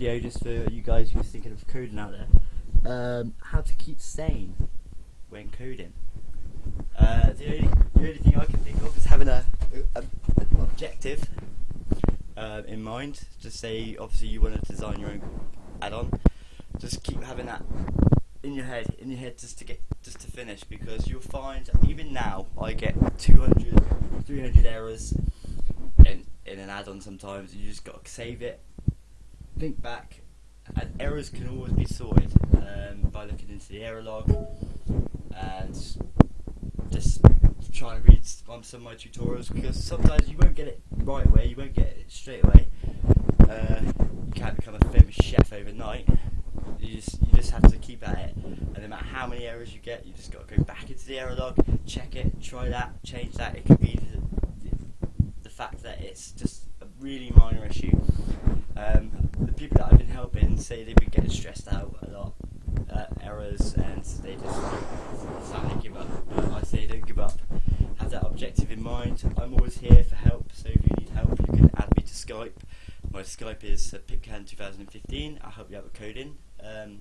video just for you guys who are thinking of coding out there. Um, how to keep sane when coding. Uh, the, only, the only thing I can think of is having a, a, an objective uh, in mind. Just say, obviously, you want to design your own add-on. Just keep having that in your head, in your head, just to get, just to finish, because you'll find even now I get 200, 300 errors in in an add-on. Sometimes you just got to save it, think back, and errors can always be sorted um, by looking into the error log and just trying to read some of my tutorials because sometimes you won't get it right away, you won't get it straight away. Uh, you can't become a famous chef overnight. You just you just have to keep at it, and no matter how many errors you get, you just got to go back into the error log, check it, try that, change that. It could be the, the fact that it's just a really minor issue. Um, the people that I've been helping say they've been getting stressed out a lot, uh, errors, and they just to give up. Uh, I say don't give up. Have that objective in mind. I'm always here for help, so if you need help, you can add me to Skype. My Skype is uh, Pipcan2015. I'll help you out with coding. Um,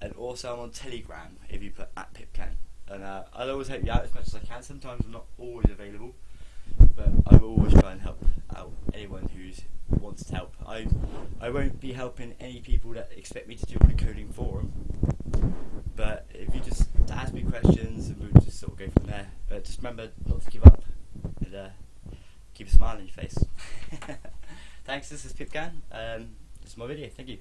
and also, I'm on Telegram if you put at Pipcan. And uh, I'll always help you out as much as I can. Sometimes I'm not always available, but I will always try and help out anyone who's wants to help. I I won't be helping any people that expect me to do the coding for them. But if you just ask me questions, and we'll just sort of go from there. But just remember not to give up and uh, keep a smile on your face. Thanks. This is Pipcan. Um, this is my video. Thank you.